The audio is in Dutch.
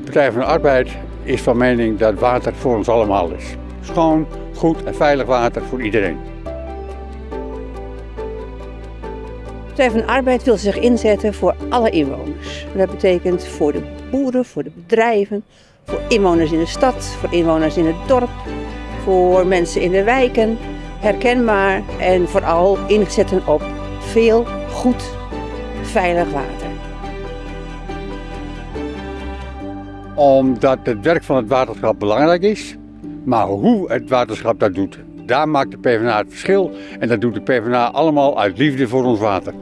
Partij van de Arbeid is van mening dat water voor ons allemaal is. Schoon, goed en veilig water voor iedereen. De Partij van de Arbeid wil zich inzetten voor alle inwoners. Dat betekent voor de boeren, voor de bedrijven, voor inwoners in de stad, voor inwoners in het dorp, voor mensen in de wijken. Herkenbaar en vooral inzetten op veel goed, veilig water. Omdat het werk van het waterschap belangrijk is, maar hoe het waterschap dat doet, daar maakt de PvdA het verschil. En dat doet de PvdA allemaal uit liefde voor ons water.